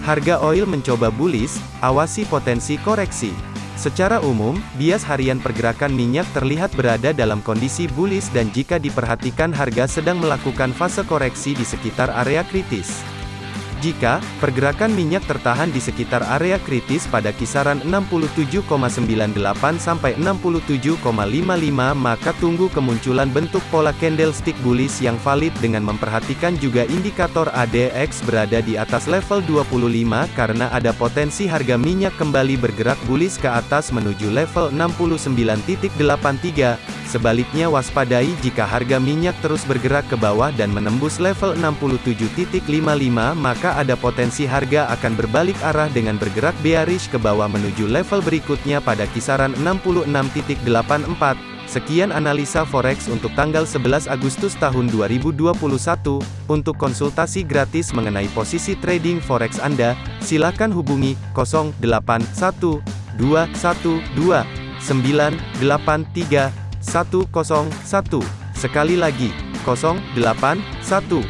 Harga oil mencoba bullish, awasi potensi koreksi. Secara umum, bias harian pergerakan minyak terlihat berada dalam kondisi bullish dan jika diperhatikan harga sedang melakukan fase koreksi di sekitar area kritis. Jika pergerakan minyak tertahan di sekitar area kritis pada kisaran 67,98 sampai 67,55 maka tunggu kemunculan bentuk pola candlestick bullish yang valid dengan memperhatikan juga indikator ADX berada di atas level 25 karena ada potensi harga minyak kembali bergerak bullish ke atas menuju level 69.83 Sebaliknya waspadai jika harga minyak terus bergerak ke bawah dan menembus level 67.55 maka ada potensi harga akan berbalik arah dengan bergerak bearish ke bawah menuju level berikutnya pada kisaran 66.84. Sekian analisa forex untuk tanggal 11 Agustus tahun 2021. Untuk konsultasi gratis mengenai posisi trading forex Anda, silakan hubungi 081212 983 101. Sekali lagi, 081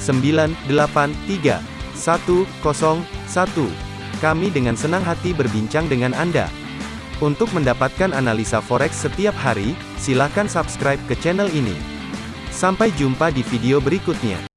212 983 101. Kami dengan senang hati berbincang dengan Anda. Untuk mendapatkan analisa forex setiap hari, silakan subscribe ke channel ini. Sampai jumpa di video berikutnya.